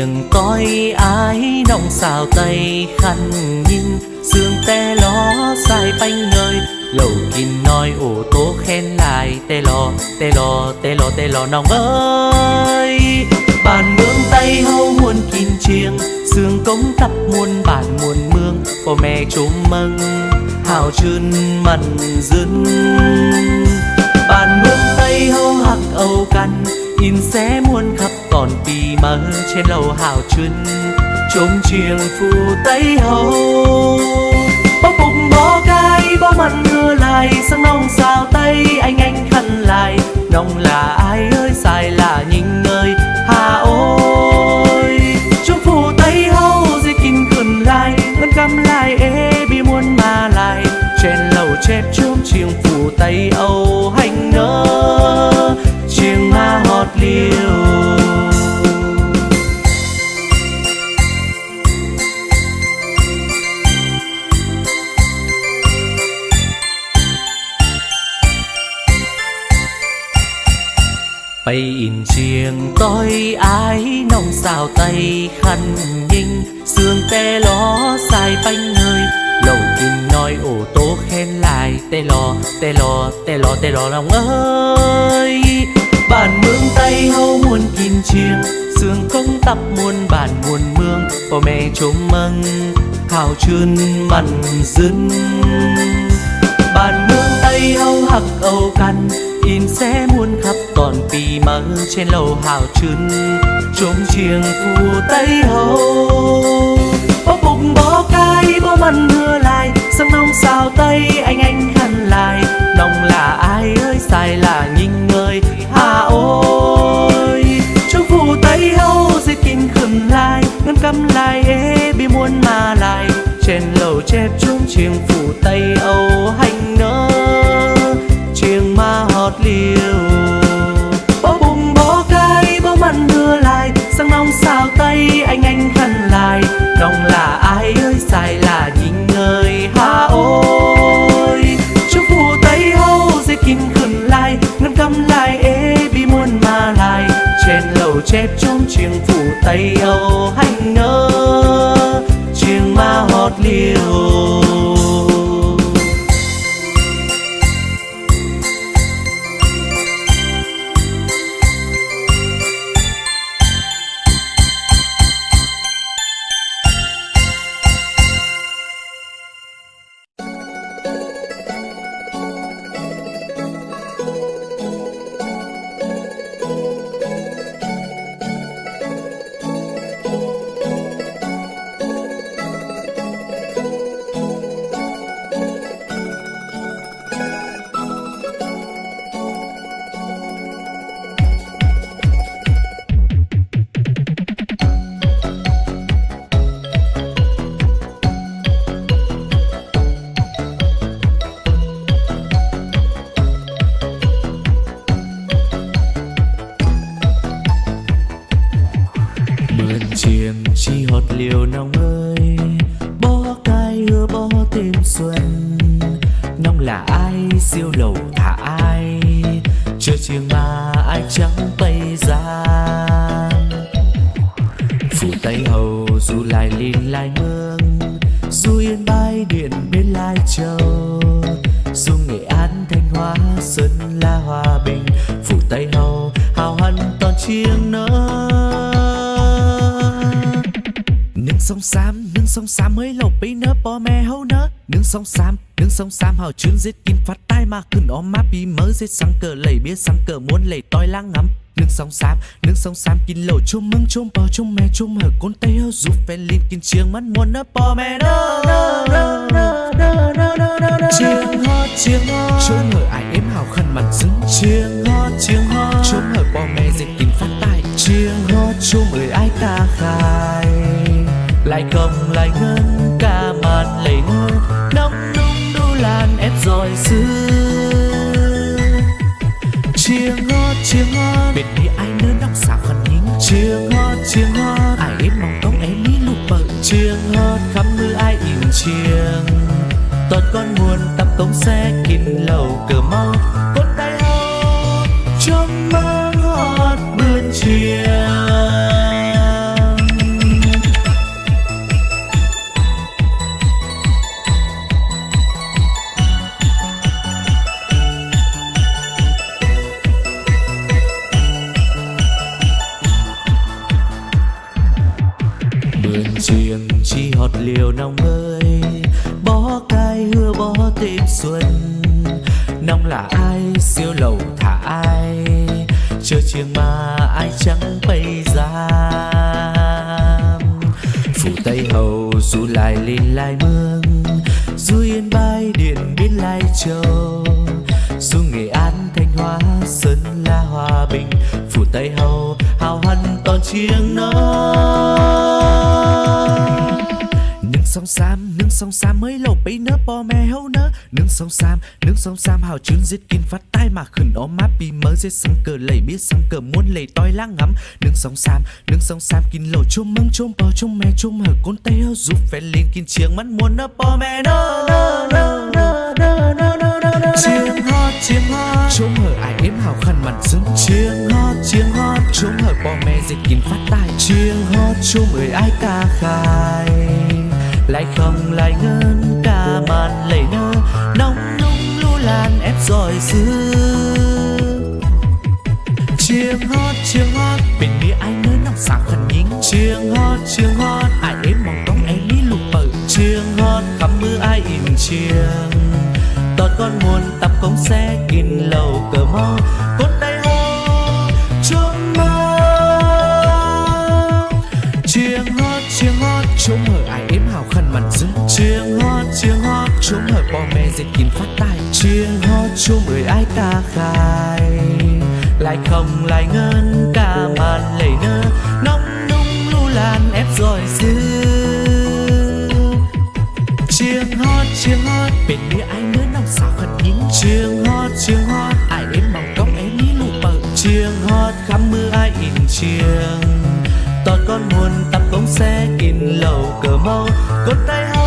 bay coi ai ái nong xào tay khăn nhìn sương te ló sai bánh ngơi lầu kín nói ô tô khen lại tê lò tê lò tê lò tê lò nong ơi. Bàn mương tay hâu muôn kín chiêng sương công tập muôn bản muôn mương. Bố mẹ chúc mừng hào chươn mặn dưng bàn mương tay hâu hạc âu căn in sẽ muôn khắp, còn tì mơ trên lầu hào chân trông chiêng phù tây hầu bóc bụng bó cái bó mặn mưa lại sang nông sao tây anh anh khăn lại. Nông là ai ơi, sai là nhìn ơi, hà ôi. Chúc phù tây hầu dễ kinh khẩn lại ngân cầm lại, ê bi muôn mà lại. Trên lầu chép chôm chiêng phù tây âu, hành nơi ma hót bay in chiêng tôi ái nong xào tay khăn nhinh sương te ló sai bánh hơi lầu kim nói ô tô khen lại tê lò tê lò tê lò tê lò lòng ơi bản mương tay hâu muôn kim chiêng sương công tập muôn bản muôn mương. Bố mẹ chôm mừng hào chươn mặn dân bản mương tay hâu hắc âu căn in sẽ muôn khắp toàn vì mơ trên lầu hào chươn chôm chiêng phù tay hâu bó bụng bó cay, bó mặn mưa lại. Sân nông sao tay anh anh khăn lại. Nông là ai ơi, sai lại nhìn người. Hà ôi, trong phù tây âu dễ kinh khẩn lại ngân cắm lại ế bi muôn mà lại trên lầu chép trống chiêng phù tây âu hành nơ, chiêng ma hót liều bó bùng bó cay, bó mặn đưa lại sang nông sao tây anh anh khăn lại đồng là ai ơi, sai là nhìn người hà chép trong chuyện phủ tây âu hành ngơ chuyện ma hót liều. Chiêng mà ai trắng tây ra. Dù tay hầu, dù lại lìn lại mương, dù yên bái điện bên lai châu, dù nghệ an thanh hóa, sơn la hòa bình, phủ tay hầu, hào hân toàn chiêng nỡ nương sông xám, nương sông xám mới lộc bí nớ bò mẹ hâu nớ nương sông sam nương sông sam hào chuyên giết kim phát tai mà khẩn ôm má bí mơ giết sang cờ lầy bia sang cờ muốn lầy toi lang ngắm. Nương sông sam nương sông sam kín lầu chôm măng chôm bò chôm mẹ chôm hở con tay hơ giúp phen linh kín chiêng. Mắt muốn nơ bò mẹ nơ nơ nơ nơ nơ nơ nơ nơ nơ. Chiêng hót chiêng hót chôm hở ai em hào khăn mặt dứng chiêng hót chiêng hót chôm hở bò mẹ giết kín phát tai. Chiêng hót chôm ơi ai ca khai. Lại không lại ngân nóng nung đu lan ép rồi xưa chiêng hót chiêng hót bên đi ai nơ nóc xào khăn nhính chiêng hót chiêng hót ai em mong công em ní lục bờ chiêng hót khắp mưa ai in chiêng. Toàn con nguồn tập công xe kín lầu cửa mau chi hót liều nóng ơi, bó cay hưa bó tim xuân. Nóng là ai, siêu lầu thả ai, chờ chiêng mà ai chẳng bay ra. Phủ tây hầu du lại lên lai mương du yên bay điện biên lai châu. Du nghệ an, thanh hóa, sơn la, hòa bình, phủ tây hầu, hào hân toàn chiêng nói sông sam nương sông sam mới lâu bấy nơ bò mè hâu nơ nương sông sam nương sông sam hào chuyến giết kinh phát tai mà khẩn ó má bị mơ giết sang cờ lầy biết sang cờ muốn lầy toi lang ngắm. Nương sông sam nương sông sam kinh lầu chôm măng chôm bò chôm mè chôm hở côn tay hơ giúp phèn lên kinh chiêng mắt muốn nơ bò nơ nơ nơ nơ nơ nơ nơ nơ chiêng hót chiêng hót. Chôm hở ai ếm hào khăn mặn dưng chiêng hót chiêng hót. Chôm hở bò mè giết kinh phát tai. Chiêng hót chôm ơi ai ca khai lại không lại ngân, cả màn lệ nơ, nóng nung lu lan ép giỏi xưa chiêng hót chiêng hót bên nghĩa ai nơi nóng sáng khẩn nhính chiêng hót chiêng hót ai ếm mong tông ấy lý lục bờ. Chiêng hót khắp mưa ai in chiêng. Tọt con muôn tập công xe kín lầu cờ mơ cốt tay hô trông mơ chiêng hót chiêng hót trông hở chiêng hót chiêng hót Chúng hợp bò mè dệt kín phát tài. Chiêng hót chúng người ai ta khai. Lại không, lại ngân, cả màn lầy nơ. Nóng, nung lưu lan, ép rồi dư. Chiêng hót chiêng hót bên nghĩa ai nữa nóng xào khẩn nhín. Chiêng hót chiêng hót ai đến mong cốc em ní lụ bờ. Chiêng hót khắp mưa ai in chiêng. Tọt con muôn tập bóng xe in lầu cờ mâu con tay hót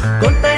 Conta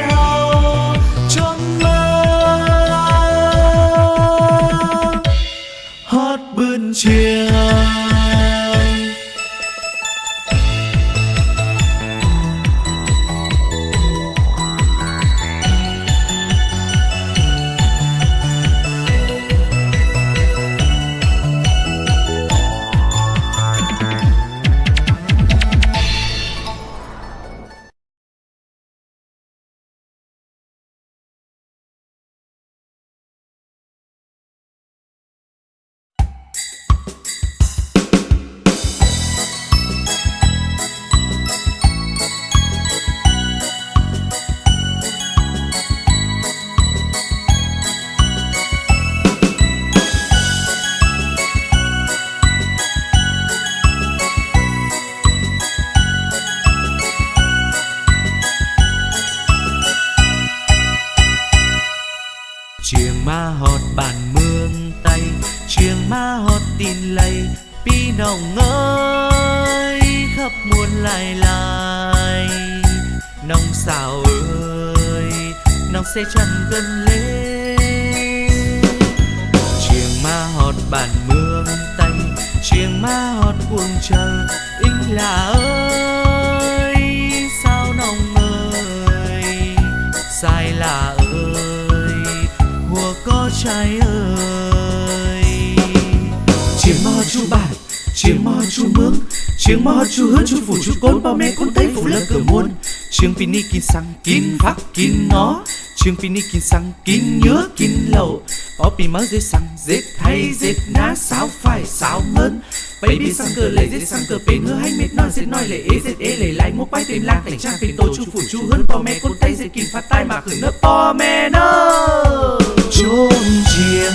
kín xăng kín khắc kín nó Trường pini kín xăng kín nhớ kín lầu. Bópi mở dễ sang dễ hay dễ ná. Sao phải sao hơn Baby sang cờ lệ dễ sang cờ bên hứa. Hay mệt nói dễ nói lệ, ế dễ ế lệ. Lại mua quay tìm lang, cảnh trang pin tô chu phủ chu hơn po mẹ con tay dễ kín phát tay mà khử nước po mẹ nơ! Chôn chia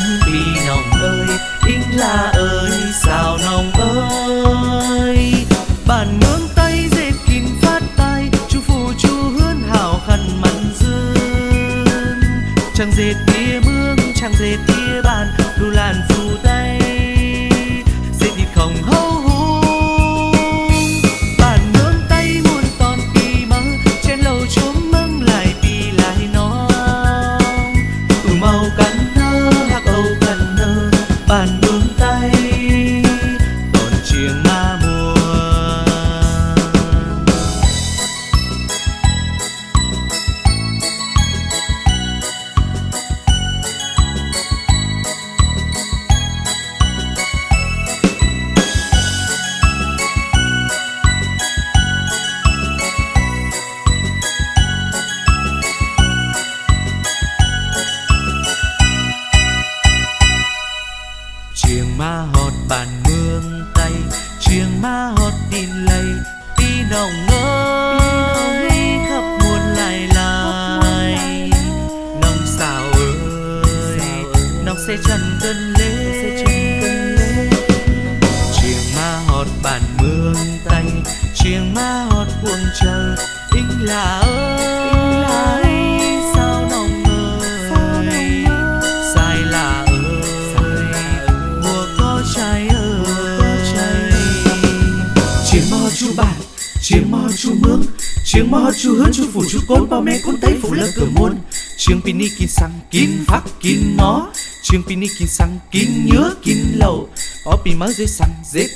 Ó mới mơ xăng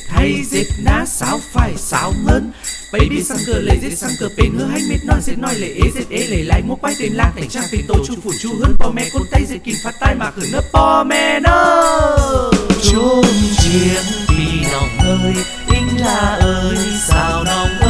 hay dịp ná sao phải sao hơn Baby sang cờ, lệ dịp sang cờ pin hứa hay mít non dịp nói lệ ế dịp ế, lệ lại mua quay tên lang Thành trang pin tổ chu phủ chu hơn bò mẹ con tay dịp kìm phát tai mà khử nước bò mẹ nơ. Chốn chiếng vì nòng ơi Ính là ơi, sao nòng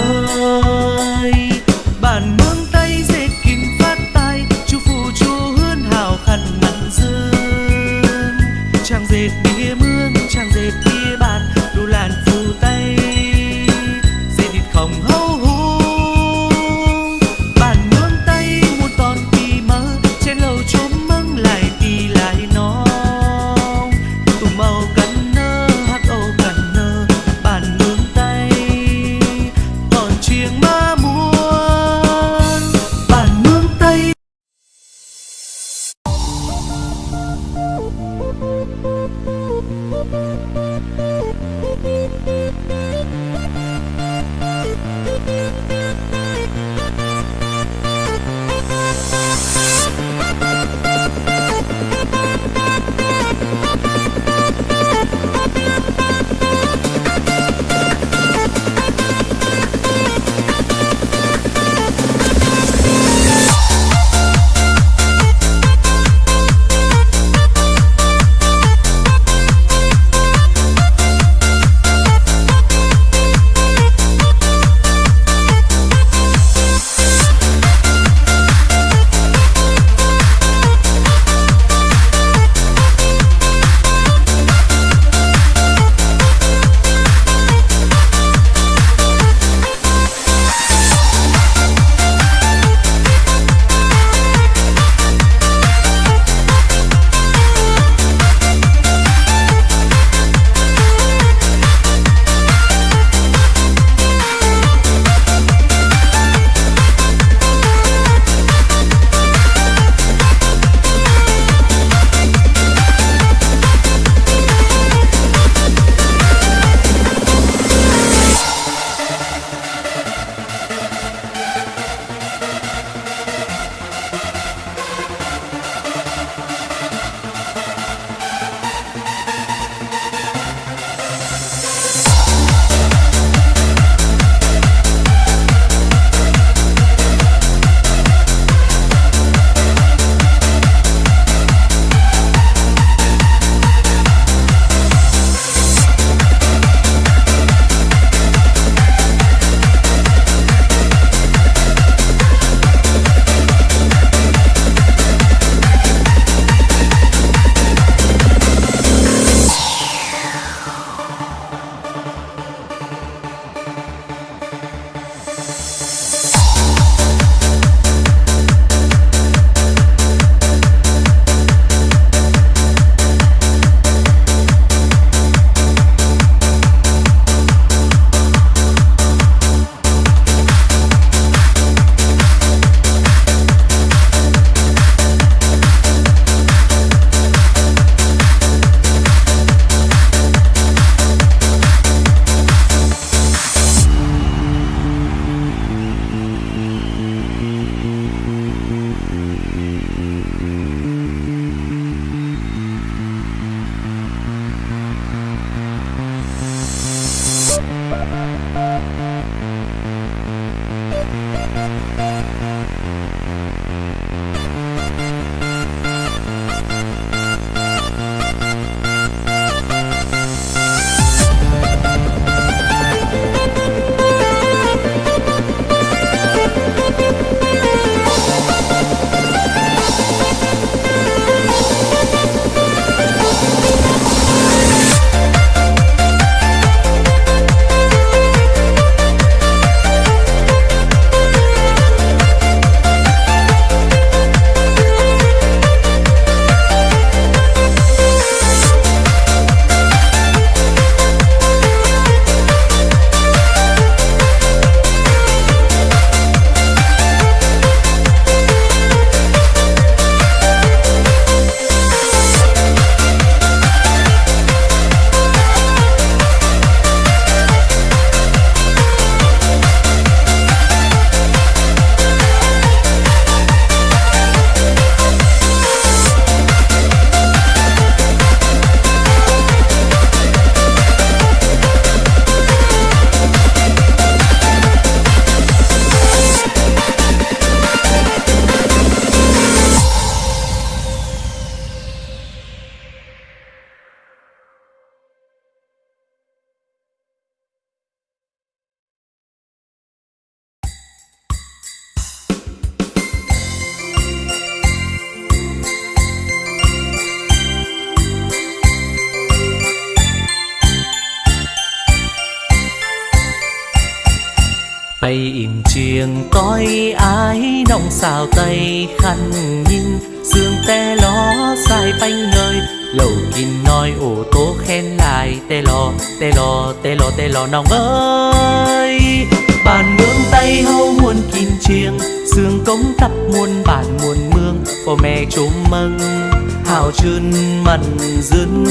hào chun mặn dưng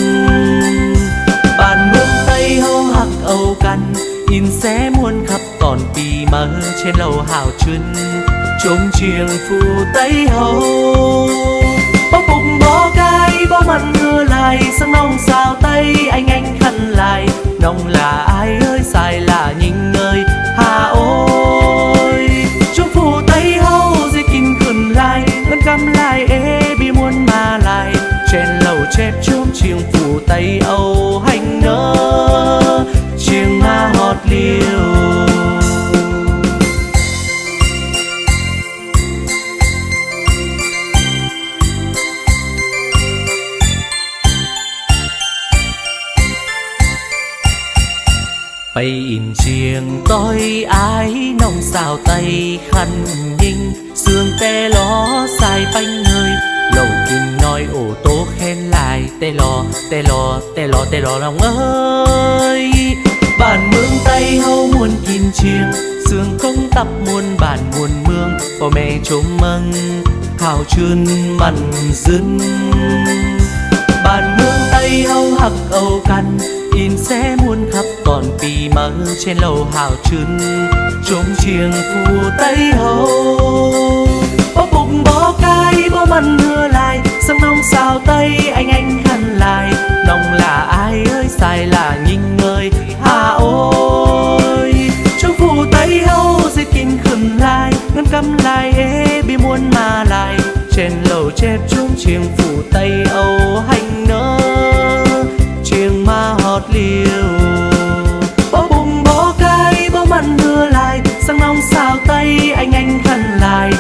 bàn mương tây hâu hạc âu căn in xé muôn khắp còn tì mơ trên lầu hào chun chống chiêng phù tây hâu bó bụng bó cái bó mặn mưa lại sang nông sao tây anh anh khăn lại. Nông là ai ơi, sai là nhìn ơi chiêng phủ tây âu hành nơ, chiêng ma hót liều bay in chiêng tối ái nông xào tay khăn nhinh sương tê ló sai bánh hơi lầu kinh nói ô tô khen lại, tê lò tê lò tê lò tê lò lòng ơi. Bản mương tay hâu muôn kim chiêng sương công tập muôn bản muôn mương. Bố mẹ chôm mừng hào chươn mặn dưng bản mương tay hâu hạc âu căn in sẽ muôn khắp còn vì mơ trên lầu hào trưng trống chiêng phù tay hâu bó bụng bó cay, bó mặn mưa sang nông sao tây, anh anh khăn lại. Nông là ai ơi, sai là nhìn người hà ôi, trong phủ tây hâu dây kinh khẩn lại. Ngân căm lại ế bi muôn mà lại. Trên lầu chép chung chiêng phủ tây âu, hành nơ. Chiêng ma hót liều bó bùng bó cay, bó mặn đưa lại. Sang nông sao tây, anh anh khăn lại.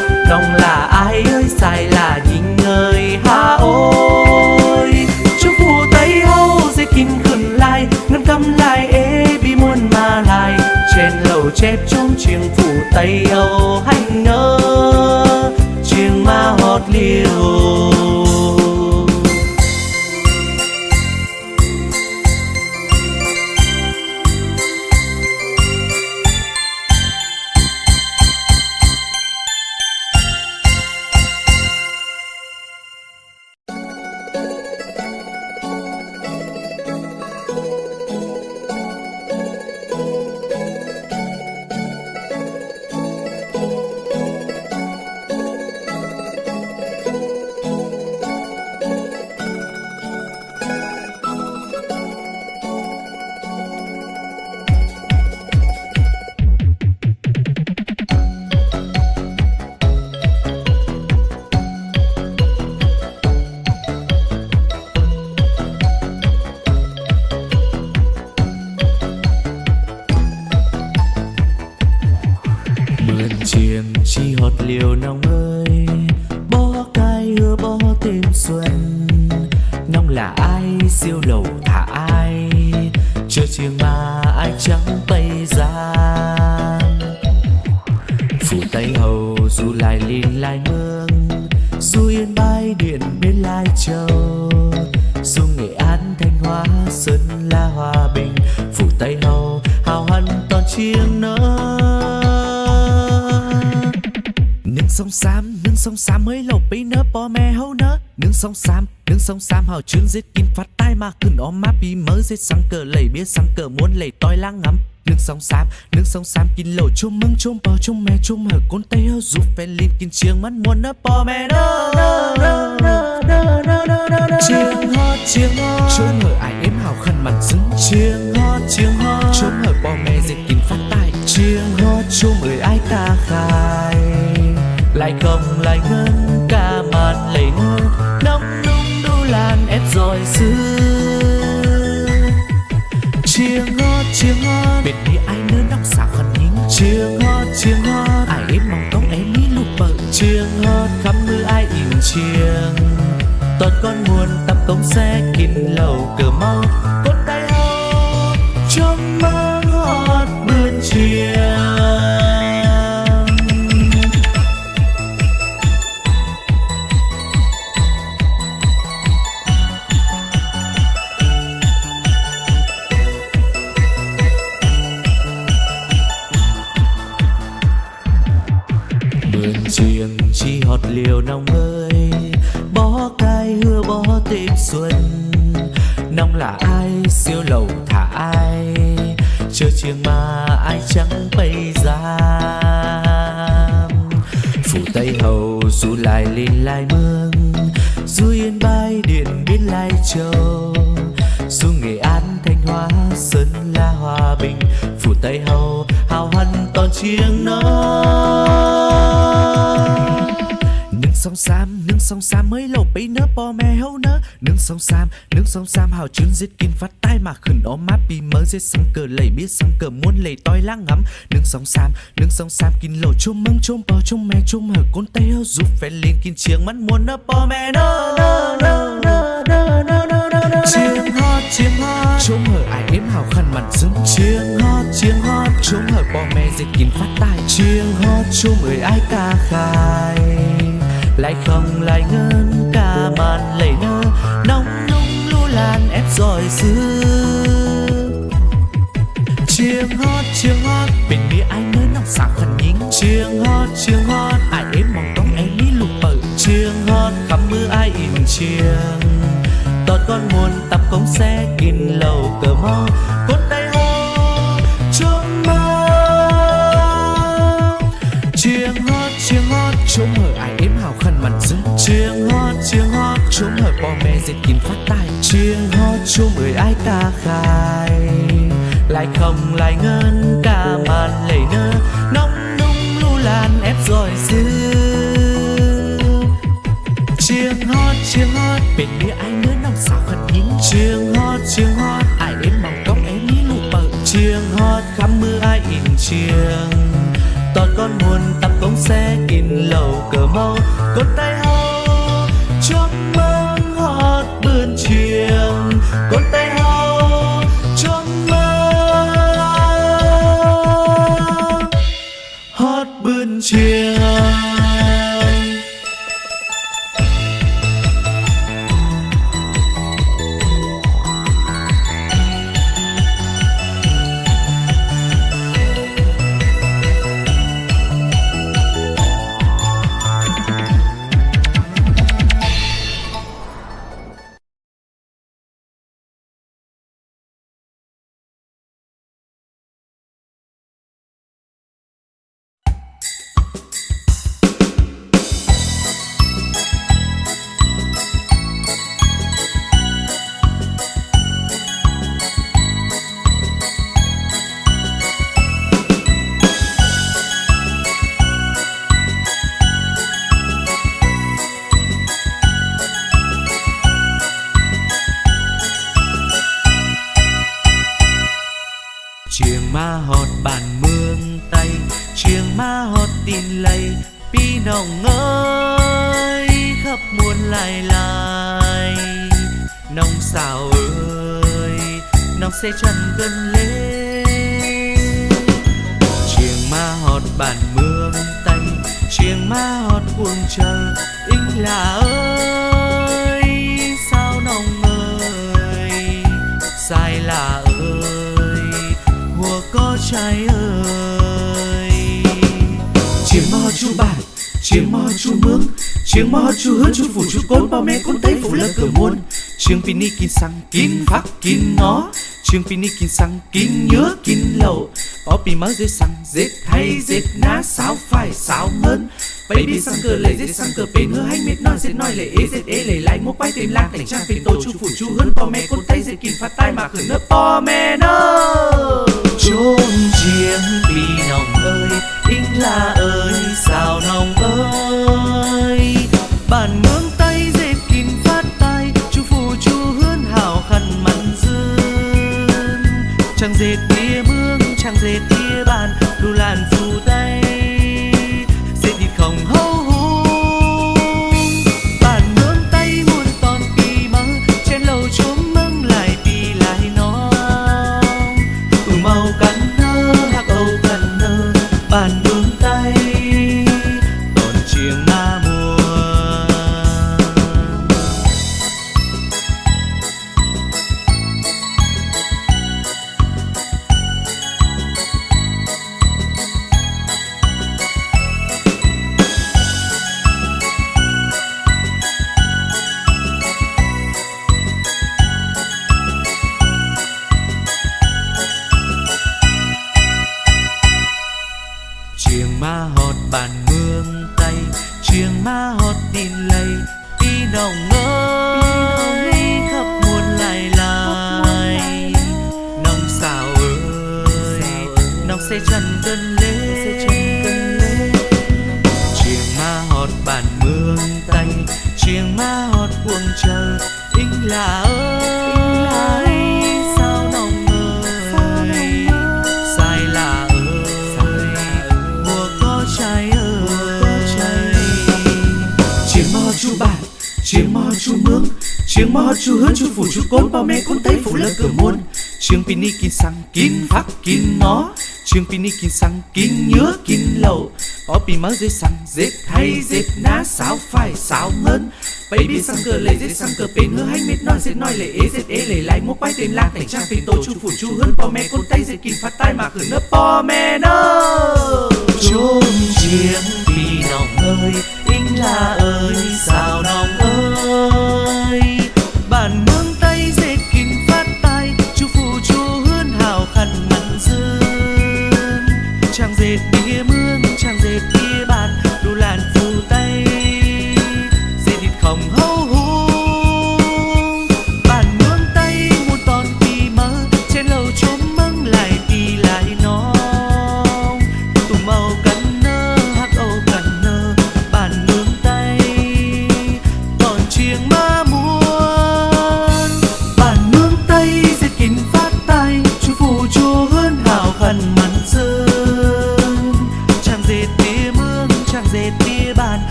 还有 bi mớ giết sang cờ lầy bia sang cờ muốn lầy toi lang ngắm. Nương sông xám nương sông xám kín lầu chôm mưng chôm bò chôm mẹ chôm hở côn tây hơ dù phê linh kín chiêng mắt muôn nơ bò mẹ nơ nơ nơ nơ nơ nơ nơ nơ nơ chiêng hót chiêng hót chôm hở ai êm hào khăn mặt dứng chiêng hót chiêng hót chôm hở bò mẹ giết kín phát tai. Chiêng hót chôm ơi ai ca khai. Lại không lại ngân chiêng hót chiêng hót. Ai em mong tóc em ní lục bờ chiêng hót khắp mưa ai in chiêng. Toàn con nguồn tập công xe kín lầu cửa mau giết sang cờ lầy biết sang cờ muôn lầy toi lang ngắm nương sông sam nương sông sam kinh lầu chôm măng chôm bò chôm mè chôm hở côn tay hơ giúp phèn lên kinh chiêng mắt muôn nơ bò mè nơ nơ nơ nơ nơ nơ nơ nơ nơ chiêng hót chiêng hót chôm hở ai ếm hào khăn mặn dưng chiêng hót chiêng hót chôm hở bò mè giết kinh phát tai chiêng hót chôm ơi ai ca khai lại không lại ngân cả màn lầy nơ nóng nung lu lan ép rồi xưa chiêng hót chiêng hót. Bên mi ai nơi nòng sáng khẩn nhính chiêng hót chiêng hót. Ai ếm mong tông em lý lục bự chiêng hót, khắp mưa ai in chiêng tọt con muôn tập công xe, kín lầu cờ mò. Cốt tay hô trong mơ chiêng hót chiêng hót. Trông hở ai ếm hào khăn mặt dưng chiêng hót chiêng hót. Trông hở bò mè dệt kín phát tai. Chiêng hót chung ơi ai ta khai? Lại không, lại ngân cả màn lầy nơ. Nóng nung lu lan ép rồi xưa chiêng hót chiêng hót, bên mi ai nữa nòng sao khẩn nhín chiêng hót chiêng hót, ai đến mong tông em mi lụ bự chiêng hót, khắp mưa ai in chiêng toàn con buồn tập bóng xe in lầu cờ mau con tay hót chu côn bao mẹ côn lơ cờ muôn chiêng pini kin sang kin phát kin ngó. Chiêng pini kin sang kin nhớ kin lậu bỏ pin mới dễ sang dễ hay dễ ná sao phải sao hơn baby sang cờ lệ dễ sang cờ bên hứa, hay mệt non dễ nói lệ ế dễ ế lệ lại một quay tìm lạc cảnh trang tìm tổ chu phủ chu hơn bao mẹ con thấy dễ kin phát tai mà khởi nơ bao mẹ nơ. Chốn chiêng pi nòng ơi inh là ơi, sao nòng ơi? Bản ngưỡng chẳng dệt tia mương chẳng dệt tia bàn đủ làn phù mẹ con thấy phụ lơ cửa môn. Chiêng pini kín sang kín phát kín nó. Chiêng pini kín sang kín nhớ kín lầu. Có pi mơ dễ sang dết hay dết ná, Sáo phải sáo hơn Baby sang cờ, lệ dễ sang cờ pin hứa hay mệt nói dết nói lệ ế dễ ế lệ lại. Một quay tên lang thành trang pin tổ chú phủ chú hơn Bao mẹ con tay dễ kín phát tai mà khử nấp bò mẹ nơ. Chốn chiêng vì nòng ơi inh là ơi, sao nòng ơi?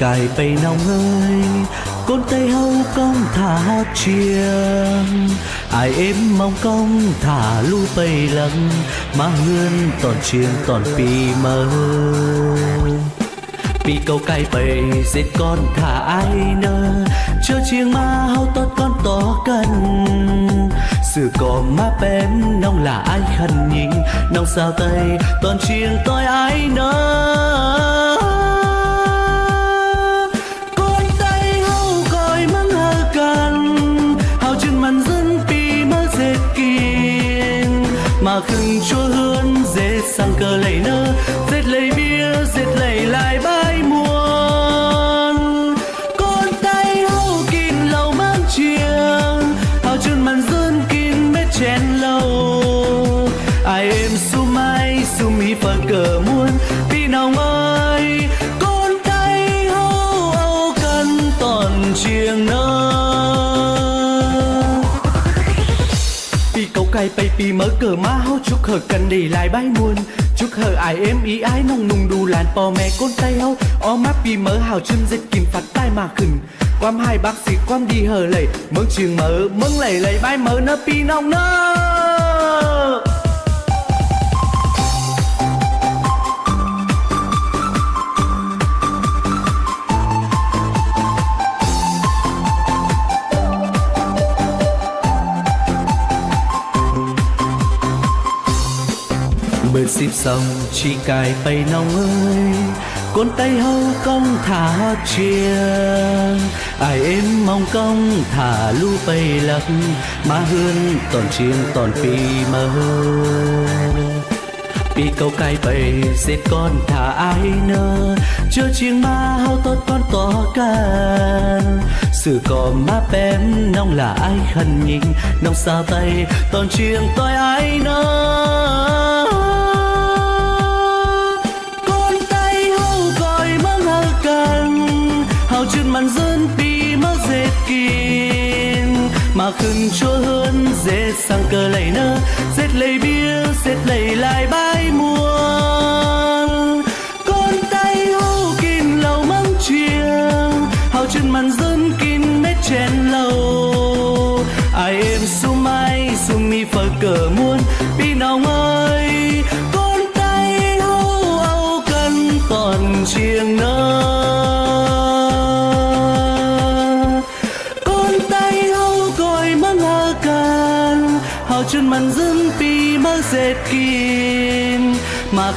Cài bay nong ơi Côn tay hâu công thả hót chiêng. Ai êm mong công thả lu bay lăng Mà hương toàn chiêng toàn pi mơ. Pi câu cài bầy giết con thả ai nơ, chưa chiêng ma hâu tốt con to cần sự có má bém nông là ai khăn nhìn nông sao tay toàn chiêng tôi ai nơ. Mở cờ má chúc hờ cần đi lại bay muôn. Chúc hờ ai êm ý ái nông nung đu làn bò mẹ con tay hâu. O mắt pi mở hào chân dịch kìm phạt tai mà khừng. Quam hai bác sĩ quam đi hờ lầy mừng trường mở mừng lầy lầy bay mở nơ pi nong nơ. Xịp xong chỉ cài bay nong ơi Con tay hâu công thả chiêng. Ai em mong công thả lu bay lắc Mà hương toàn chiêng, toàn pi mơ bị câu cài bầy xếp con thả ai nơ, chưa chiêng ma hao tốt con tỏ can. Sự có má bém nóng là ai khẩn nhìn nóng xa tay toàn chiêng tôi ai nơ. Màn dân bị mắc dệt kín. Mà khưng chúa hơn dễ sang cờ lầy nơ, dệt lầy bia, dệt lầy lại bãi muôn. Con tay hô kín lầu măng chiêng, hào chân màn dân kín mét chén lầu. Ai em su mai su mi phở cờ muôn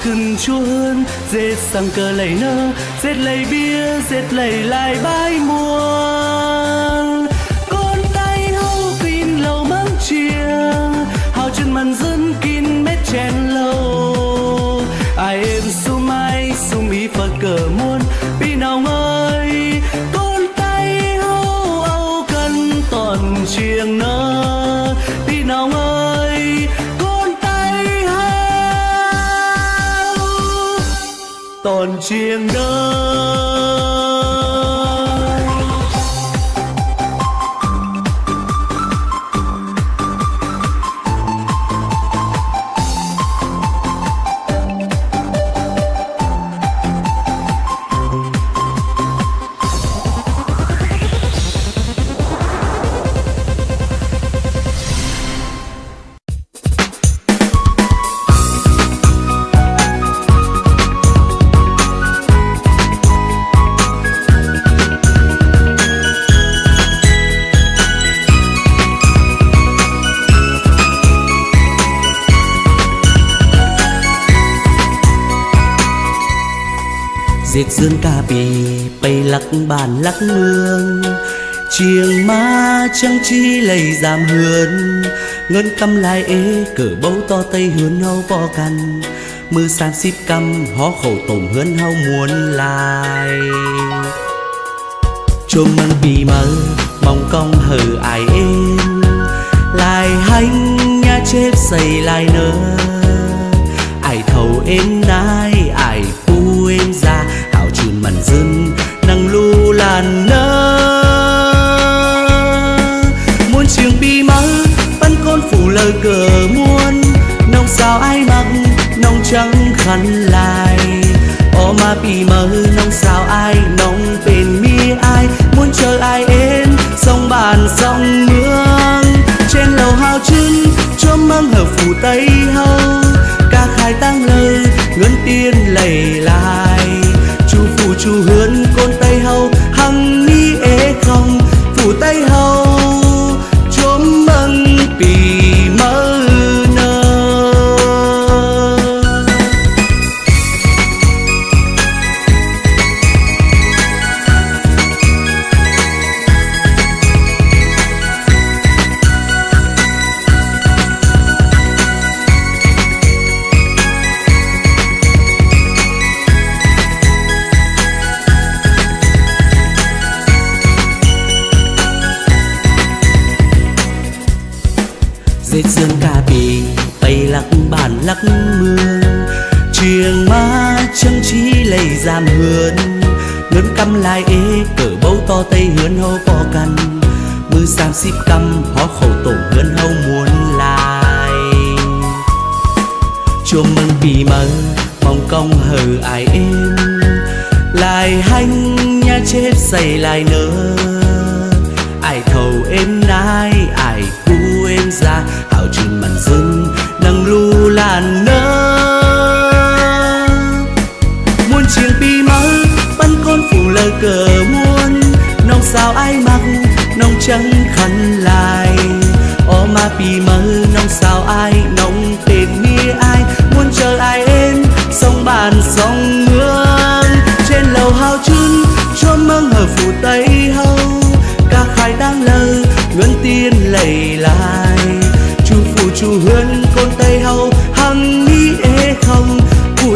cần chua chúa hơn. Dệt sang cờ lầy nơ dệt lầy bia dệt lầy lại bãi muôn. Con tay hâu pin lầu mắm chia hào chân màn dân kín mét chèn lâu ai em su mai su mi phật cờ mua. Toàn chiêng dệt diệt dương ca bì bay lắc bàn lắc mương chiêng ma chẳng chi lầy giảm hườn ngân căm lại ế cỡ bấu to tây hươn hâu bò cằn. Mưa san xíp căm, hó khẩu tổm hươn hâu muốn lại chôm măng bì mơ mong cong hờ ai êm. Lại hanh, nhà chép xây lại nơ. Ai thầu êm nai hảo chùn nắng lu làn nơ. Muôn trường bi mắng bắn con phủ lời cờ muôn. Nông sao ai mặc nông trắng khăn lại ô mà bi mơ nông sao ai nông bên mi ai. Muốn chờ ai êm, sông bàn, sông mương trên lầu hào chân cho măng hở phủ tây hâu ca khai tăng lời, ngân tiên lầy lai công hờ ai im lại hanh nhà chết xây lại nỡ. Ai thầu em nai, ai cu em ra hảo chừng màn dưng nâng lu làn nơ. Muôn chiêng pi mơ bắn con phủ lờ cờ muôn. Nông sao ai mặc nông trắng khăn lại. Ô ma pi mơ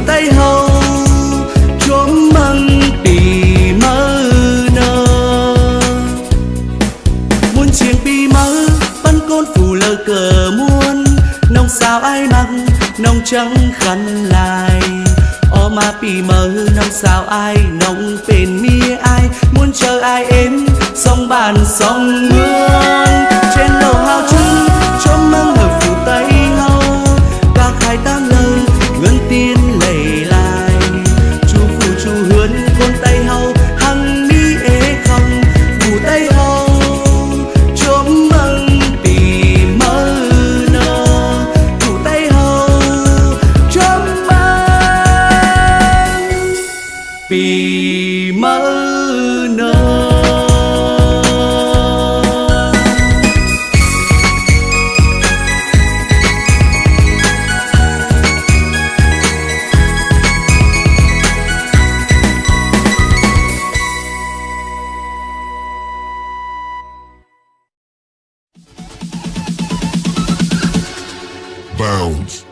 tay hầu chuông măng tì mơ nơ. Muốn chiêng pi mơ bắn côn phủ lơ cờ muôn, nông sao ai mặc nông trắng khăn lại o ma pi mơ, nông sao ai, nông bên mi ai. Muốn chờ ai êm, sông bàn sông hương trên lầu hào clowns.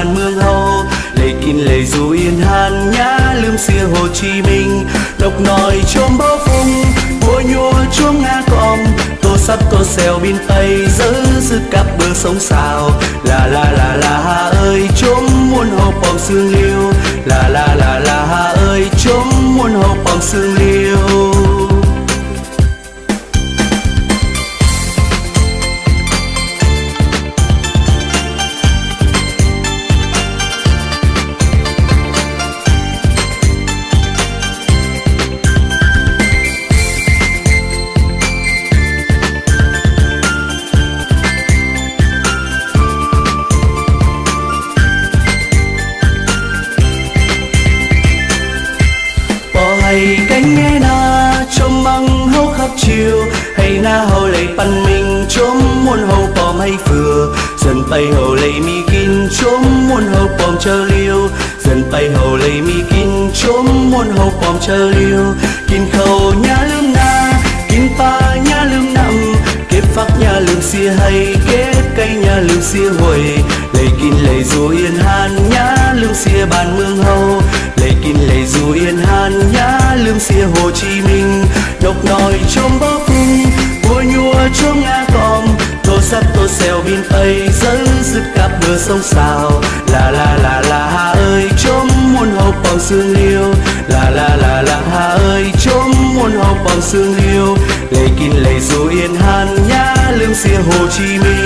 Bàn mương hầu lệ kinh lệ dù yên hàn nhã lương xia hồ chí minh. Độc nòi chôm bao phung bùa nhua chuông nga còm, tô sắp tô xèo bên tây giữ giữ cặp bờ sông xào. Là là là là hà ơi, chôm muôn hồ bom sương liêu. Là là là là hà ơi, chôm muôn hồ bom sương liêu. Hay na hầu lấy pan mình chôm muôn hầu bom hay phừa. Dần bay hầu lấy mi kín chôm muôn hầu bom chờ liêu. Dần bay hầu lấy mi kín chôm muôn hầu bom chờ liêu. Kín khâu nhà lương na, kín pa nhà lương nằm kết phắc nhà lương xia hay kết cây nhà lương xia hồi lấy kín lấy dù yên hàn, nhà lương xia bàn mương hầu. Lấy kín lấy dù yên hàn nhá lương xia hồ chí minh. Độc nòi chôm bóp mưa bùa nga còm tô sắt, tô xèo bin ấy dẫn dứt cặp mưa sông xào là là là là hà ơi chôm muôn hậu bằng sương liêu. Là là là là hà ơi chôm muôn hậu bằng sương liêu. Lấy kinh lấy dù yên hàn nhã lương xia, hồ chí minh.